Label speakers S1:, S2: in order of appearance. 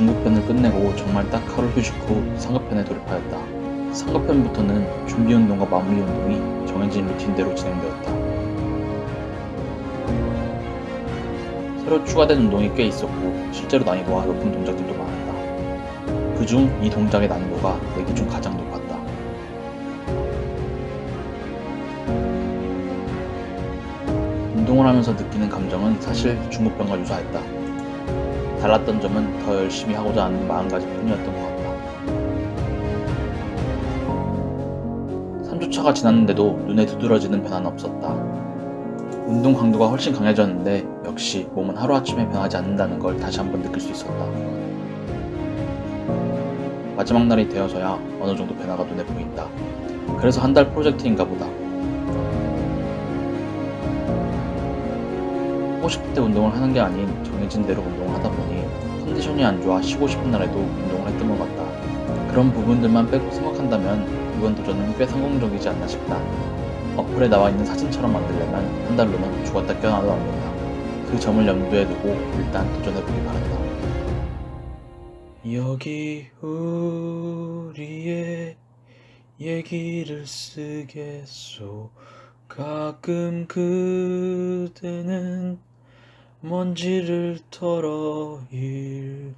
S1: 중급편을 끝내고 정말 딱 하루 휴식 후 상급편에 돌입하였다. 상급편부터는 준비운동과 마무리 운동이 정해진 루틴대로 진행되었다. 새로 추가된 운동이 꽤 있었고 실제로 난이도가 높은 동작들도 많았다. 그중 이 동작의 난이도가 내기 중 가장 높았다. 운동을 하면서 느끼는 감정은 사실 중급병과 유사했다. 달랐던 점은 더 열심히 하고자 하는 마음가짐뿐이었던 것 같다. 3주차가 지났는데도 눈에 두드러지는 변화는 없었다. 운동 강도가 훨씬 강해졌는데 역시 몸은 하루아침에 변하지 않는다는 걸 다시 한번 느낄 수 있었다. 마지막 날이 되어서야 어느 정도 변화가 눈에 보인다. 그래서 한 달 프로젝트인가 보다. 하고 싶을 때 운동을 하는 게 아닌 정해진 대로 운동을 하다 보니 컨디션이 안 좋아 쉬고 싶은 날에도 운동을 했던 것 같다. 그런 부분들만 빼고 생각한다면 이번 도전은 꽤 성공적이지 않나 싶다. 어플에 나와 있는 사진처럼 만들려면 한 달로는 죽었다 깨어나도 안 된다. 그 점을 염두에 두고 일단 도전해보기 바란다. 여기 우리의 얘기를 쓰겠소 가끔 그대는 먼지를 털어 읽어줘